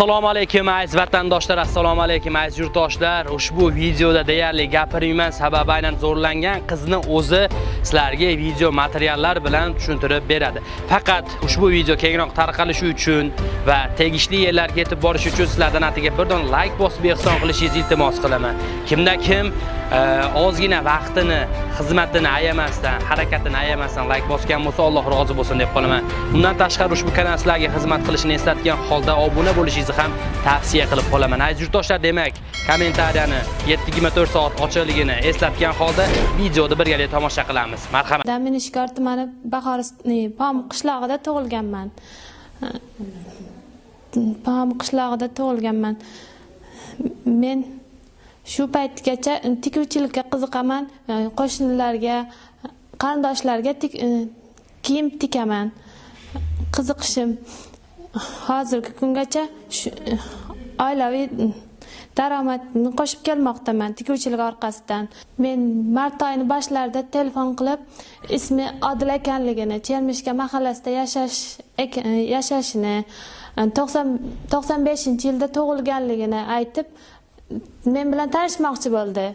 Assalomu alaykum aziz vatandoshlar, assalomu alaykum aziz yurtdoshlar. Ushbu videoda deyarli gapirmayman sababi aynan zo'rlangan qizni o'zi sizlarga video materiallar bilan tushuntirib beradi. Faqat ushbu video kengroq tarqalishi uchun va tegishli yerlarga yetib borish uchun sizlardan atiga bir don like bosib ehson qilishingizni iltimos qilaman. Kimda kim eh, ozgina vaqtini, xizmatini ayamasdan, harakatini ayamasdan like bosgan bo'lsa, Alloh rozi bo'lsin deb qolaman. Undan tashqari ushbu kanal sizlarga xizmat qilishini eslatgan holda obuna bo'lishingizni ham tavsiya qilib qolaman. Aziz yurtdoshlar, demak, kommentariyani 7:24 soat ochiqligini eslatgan holda videoni birgalikda tomosha qilamiz. Marhamat. Daminishkor tumani Bahor Pom qishlog'ida tug'ilganman. Pom qishlog'ida tug'ilganman. Men shu paytgacha tikuvchilikka qiziqaman e, qo'shnilarga qarindoshlarga e, kiyim tikaman qiziqishim hozirgi kungacha oilaviy daromadni qo'shib kelmoqdaman tikuvchilik orqasidan. Men mart oyini boshlarida telefon qilib ismi odil ekanligini chermishka mahallasida yashash yashashini e, to'qson beshinchi yilda tug'ilganligini aytib men bilan tanishmoqchi bo'ldi.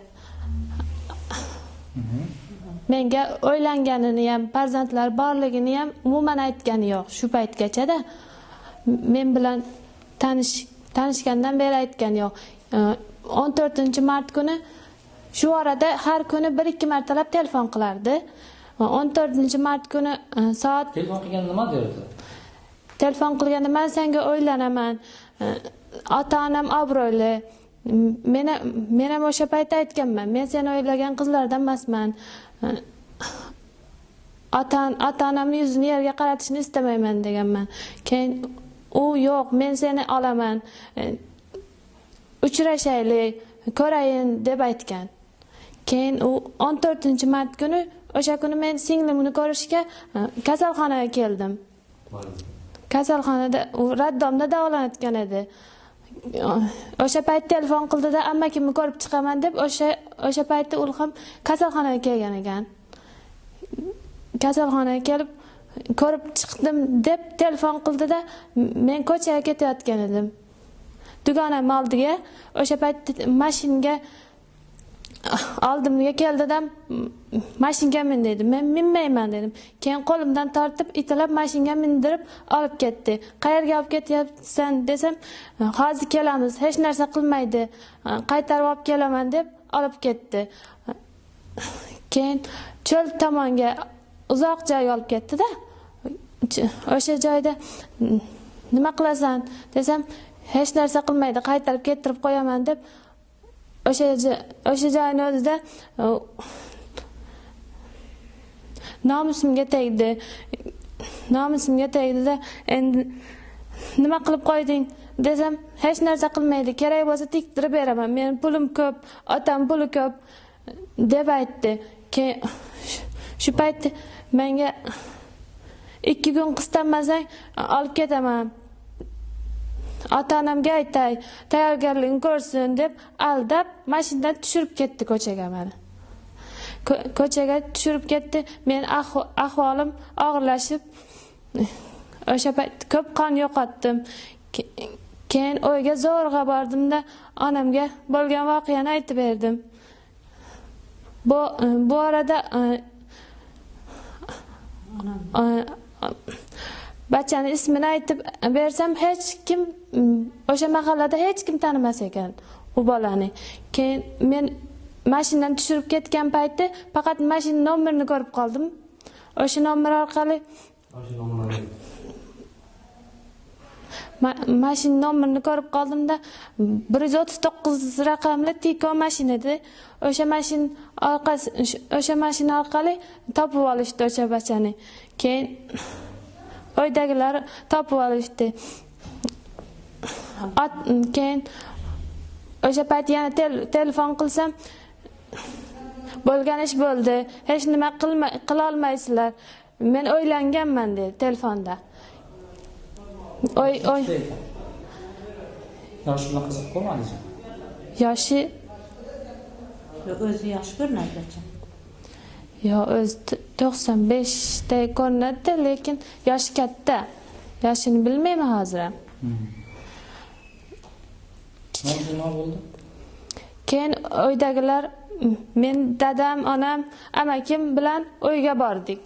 Menga o'ylanganini ham farzandlar borligini ham umuman aytgani yo'q shu paytgachada. Men bilan tanish tanishgandan beri aytgani yo'q o'n to'rtinchi mart kuni shu orada har kuni bir ikki martalab telefon qilardi. O'n to'rtinchi mart kuni soat telefon qilganda nima derdi telefon qilganda man senga o'ylanaman. Ota onam obro'li. Men men ham o'sha paytda aytganman. Men seni o'ylagan qizlardan emasman. Ota ota onamni yuzini yerga qaratishni istamayman deganman. Keyin u yo'q men seni olaman. E, uchrashaylik ko'rayin deb aytgan. Keyin u o'n to'rtinchi mart kuni o'sha kuni men singlimni ko'rishga e, kasalxonaga keldim. Kasalxonada u raddomda davolanayotgan edi. E, o'sha payt telefon qildida amakimni ko'rib chiqaman deb o'sha o'sha paytda u ham kasalxonaga kelgan ekan. Kasalxonaga kelib ko'rib chiqdim deb telefon qildida men ko'chaga ketayotgan edim. Dugonam oldiga o'sha paytda mashinaga oldimga keldida mashinaga min dedi men minmayman dedim. Keyin qo'limdan tortib itilab mashinaga mindirib olib ketdi. Qayerga olib ketyapsan desam hozir kelamiz hech narsa qilmaydi qaytarib olib kelaman deb olib ketdi. Keyin cho'l tomonga uzoq joyga olib ketdida o'sha joyda nima qilasan? desam hech narsa qilmaydi qaytarib keltirib qo'yaman deb o'sha o'sha joyni o'zida nomusimga tegdi. Nomusimga tegdida endi nima qilib qo'yding? desam hech narsa qilmaydi kerak bo'lsa tiktirib beraman meni pulim ko'p otam puli ko'p deb aytdi. Keyin shu paytda menga ikki kun qistammasang olib ketaman. Ota onamga aytay tayyorgarligini ko'rsin deb aldab mashinadan tushirib ketdi ko'chaga mani ko'chaga tushirib ketdi. Men ahvolim og'irlashib o'sha payt ko'p qon yo'qotdim. Keyin uyga zo'rg'a bordimda onamga bo'lgan voqeani aytib berdim. Bu bu orada bachani ismini aytib bersam hech kim mm, o'sha mahallada hech kim tanimas ekan u bolani. Keyin men mashinadan tushirib ketgan paytda faqat mashina nomerini ko'rib qoldim. O'sha nomer orqali mashina nomerini ko'rib qoldimda bir yuz o'ttiz to'qqiz raqamli tiko mashina edi. O'sha mashina orqasi o'sha mashina orqali topib olishdi o'sha bachani. Keyin uydagilar topib olishdi. Keyin o'sha payt yana telefon qilsam bo'lgan ish bo'ldi. Hech nima qilolmaysizlar. Men o'ylanganman dedi telefonda oy oy. Yoshi bilan qiziqib ko'rmadingizmi yoshi o'zi yosh ko'rinadi yo o'zi to'qson beshda ko'rinadida lekin yoshi katta. Yoshini bilmayman hozir. Ham nima bo'ldi? Keyin uydagilar men dadam onam amakim bilan uyga bordik.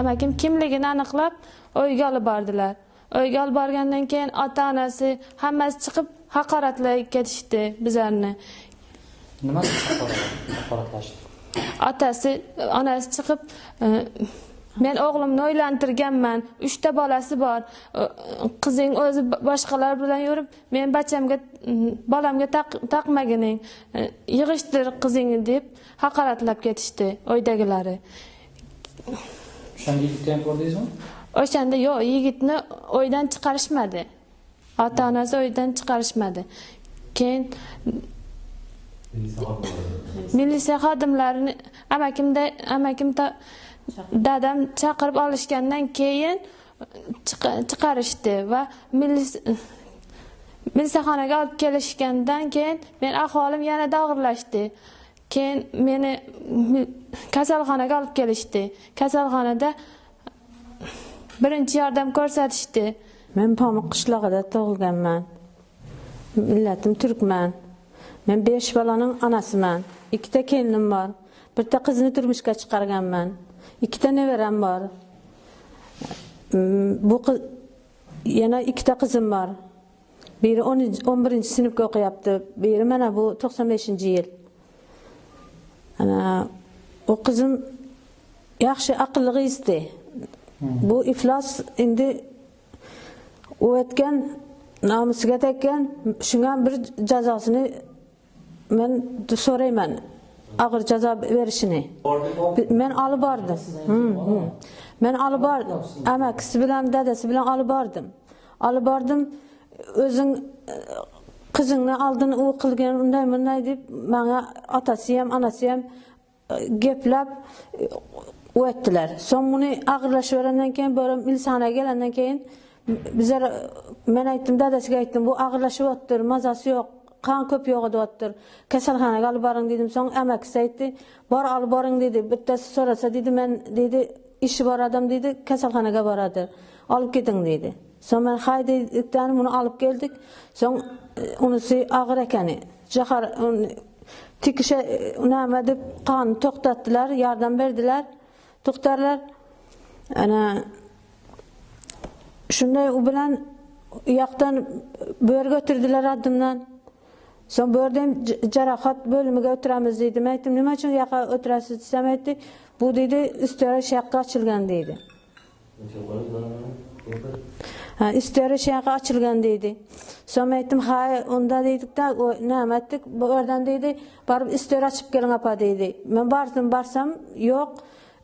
Amakim kimligini aniqlab uyga olib bordilar uyga olib borgandan keyin ota onasi hammasi chiqib haqoratlab ketishdi bizlarni. Nima haqoratlashdi? Otasi onasi chiqib men o'g'limni uylantirganman uchta bolasi bor. Qizing o'zi boshqalar bilan yurib men bachamga bolamga taq- taqmagining yig'ishtir qizingni deb haqoratlab ketishdi uydagilari o'shanda yigitni ham ko'rdingizmi? O'shanda yo'q yigitni uydan chiqarishmadi. Ota onasi uydan chiqarishmadi. Keyin militsiya xodimlarini amakimda amakim dadam chaqirib olishgandan keyin chiqarishdi va milis- militsiyaxonaga olib kelishgandan keyin men ahvolim yanada og'irlashdi. Keyin meni kasalxonaga olib kelishdi. Kasalxonada birinchi yordam ko'rsatishdi Men Pamuk qishlog'ida tug'ilganman. Millatim turkman. Men 5 bolaning onasiman. Ikkita kelinim bor. Bitta qizni turmushga chiqarganman. Ikkita nevaram bor. Mm, bu qiz yana ikkita qizim bor. Biri 11 sinfga o'qiyapti. Biri mana bu 95-yil. Ana u qizim yaxshi aqlli qizdi. Bu iflos endi u o'tgan nomusiga tekkan shunga bir jazosini men so'rayman og'ir jazo berishini. Men olib bordim. Hmm, hmm. Men olib bordim amakisi bilan dadasi bilan olib bordim. Olib bordim o'zing qizingni oldin u qilgan unday bunday deb manga otasi ham onasi ham geplab gaplab o'tdilar. So'ng buni og'irlashavergandan keyin böyle militsiyaga kelgandan keyin bizlar men aytdim dadasiga aytdim bu og'irlashyaptir mazasi yo'q qon ko'p yo'q deyaptir kasalxonaga olib boring dedim. So'ng amakisi aytdi bor olib boring dedi. Bittasi so'rasa dedi men dedi ishi bor odam dedi kasalxonaga boradi olib keting dedi. So'ng men hay dedikdan buni olib keldik. So'ng e, unisi og'ir ekani jahar tikisha e, nima deb qonni to'xtatdilar yordam berdilar. To'xtarlar. Ana shunday u bilan u yoqdan bu yerga o'tirdilar addimdan. So'ng bu yerda ham jarohat bo'limiga o'tiramiz deydi. Men aytdim nima uchun u yoqqa o'tirasiz? desam aytdi bu deydi ustiyora shu yoqqa ochilgan deydi. Ha ustiyora shu yoqqa ochilgan deydi. So'ng men aytdim ha unda deydikda nima aytdik bu yerdan deydi borib ustiyora ochib keling opa deydi. Men bordim borsam yo'q.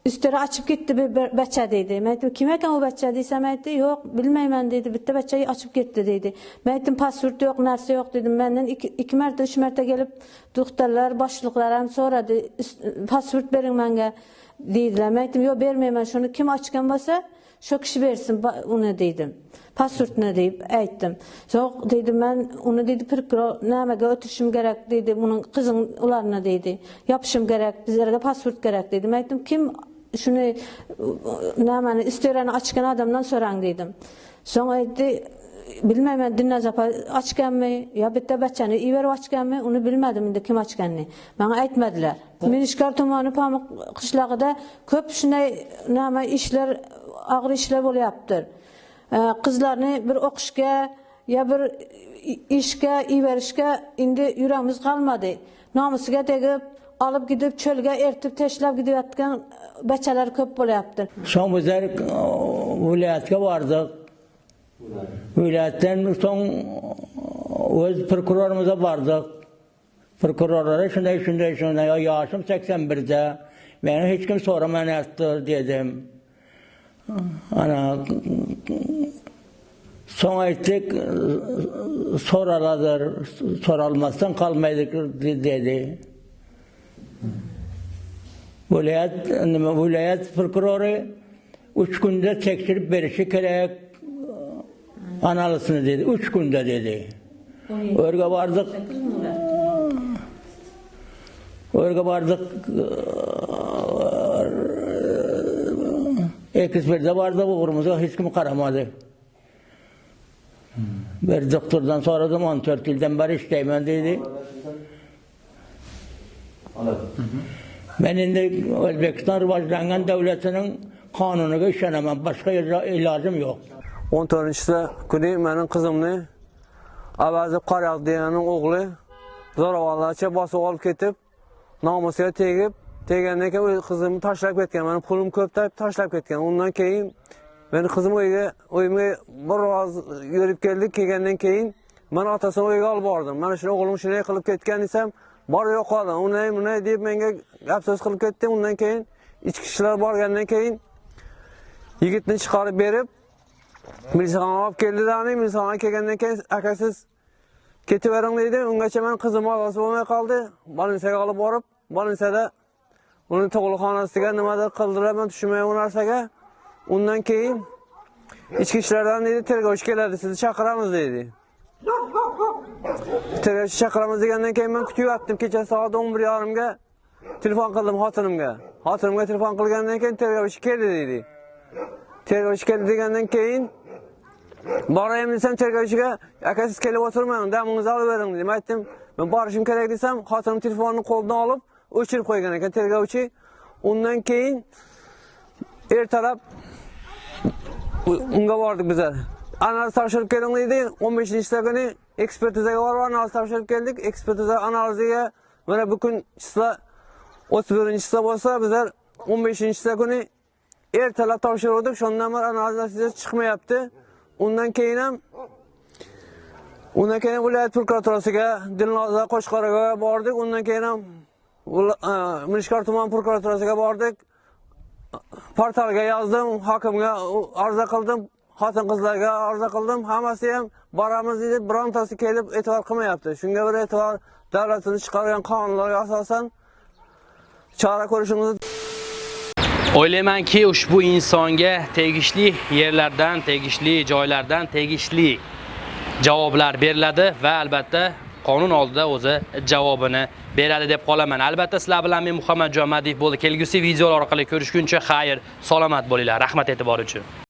Ustiyora ochib ketdi bir bir bacha deydi men aytdim kim ekan u bacha desam aytdi yo'q bilmayman deydi bitta bacha ochib ketdi deydi men aytdim pasport yo'q narsa yo'q dedim. Məndən ikki ikki marta uch marta kelib doktorlar boshliqlar ham so'radi pasport bering menga deydilar men aytdim yo'q bermayman shuni kim ochgan bo'lsa shu kishi bersin ba- uni dedim. Pasportni deb aytdim yo'q deydi man uni deydi prokuror nimaga o'tirishim kerak deydi buni qizing ularni deydi yopishim kerak bizlarga pasport kerak dedim men aytdim kim shuni nimani istorani ochgan odamdan so'rang dedim. So'ng aytdi bilmayman dilnoz opa ochganmi yo bitta bachani iverib ochganmi uni bilmadim endi kim ochganini manga aytmadilar minishkor tumani pamuk qishlog'ida ko'p shunday nima ishlar og'ir ishlar bo'lyapti qizlarni bir o'qishga yo bir ishga iverishga endi yuramiz qolmadi nomusiga tegib olib gidib cho'lga ertib tashlab ketayotgan bachalar ko'p bo'lyapti So'ng bizlar e, viloyatga bordik. Viloyatdan so'ng o'z prokurorimizni bordik. Prokurorlar shunday shunday shunday "Ya, yoshim 81da. Meni hech kim so'ramayapti dedim. Ana so'ng aytdik so'raladir, so'ralmasdan qolmaydi dedi. Viloyat nima viloyat prokurori 3 kunda tekshirib berishi kerak analizini dedi. 3 kunda dedi. O'rga bordik. O'rga bordik. Ekspertga bordi, o'g'rimizga hech kim qaramadi. Bir doktordan soradım 14 yıldan beri işleymen dedi. Ben indi Özbekistan rivajlanan devletinin kanununa işlenemem. Başka ila- ilacım yok. 14-sida kuni mening qizimni Avazi Qaraq deganning o'g'li zo'ravonlarcha bosib olib ketib, nomusiga tegib, tegandan keyin o'z qizimni tashlab ketgan. Meni pulim ko'p deb tashlab ketgan. Undan keyin meni qizim uyga, uyimga bir oz yurib keldik, kelgandan keyin men otasini uyga olib bordim. Mana shu o'g'lim shunday qilib ketgan desam, bor yo'qoldi. Unday, bunday deb menga gap so'z qilib ketdi. Undan keyin ichki ishlar borgandan keyin yigitni chiqarib berib Milisaxonaga olib keldilarni, milisaxonaga kelgandan keyin akasiz ketavering deydi. Ungacha men qizim ozod bo'lmay qoldi. Bolinsaga olib borib, bolinsada uni tug'ruqxonasiga nimadir qildilar, men tushunmayman u narsaga. Undan keyin ichki ishlardan deydi, tergovchi keladi, sizni chaqiramiz deydi. Tergovchi chaqiramiz degandan keyin men kutyaptim. Kecha soat 11:30 ga telefon qildim xotinimga. Xotinimga telefon qilgandan keyin tergovchi keldi deydi. tergovchi keldi degandan keyin borayim desam tergovchiga aka siz kelib o'tirmang damingizni olib dedim aytdim men borishim kerak desam xotinim telefonni qo'lidan olib o'chirib qo'ygan ekan tergovchi undan keyin ertalab unga bordik bizlar analiz topshirib keling deydi 15 kuni ekspertizaga borib analiz topshirib keldik. Ekspertiza analiziga mana bugun chisla 31 chisla bo'lsa bizlar 15 kuni ertalab topshirdik shundan beri analiz natijasi chiqmayapti. Undan keyin ham undan keyin viloyat prokuraturasiga dilnoza qo'shqoraga bordik. Undan keyin ham e, mirishkor tuman prokuraturasiga bordik. Portalga yozdim hokimga arza qildim. Xotin qizlarga orzu qildim hammasi ham boramiz deb birontasi kelib e'tibor qilmayapti shunga bir e'tibor davlatimiz chiqargan qonunlarga asosan chora ko'rishimiz O'ylaymanki, ushbu insonga tegishli yerlardan, tegishli joylardan tegishli javoblar beriladi va albatta qonun oldida o'zi javobini beradi deb qolaman. Albatta sizlar bilan men muhammadjon madiyev bo'ldi. Kelgusi videolar orqali ko'rishguncha xayr, salomat bo'linglar. Rahmat e'tibor uchun.